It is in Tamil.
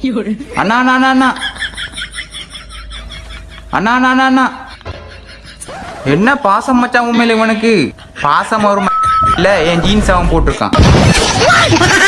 அண்ணா அண்ணா அண்ணா அண்ணா. அண்ணா அண்ணா அண்ணா என்ன பாசம் மச்சான் உண்மையில இவனுக்கு? பாசம் வரும் இல்ல என் ஜீன்ஸ் அவன் போட்டிருக்கான்.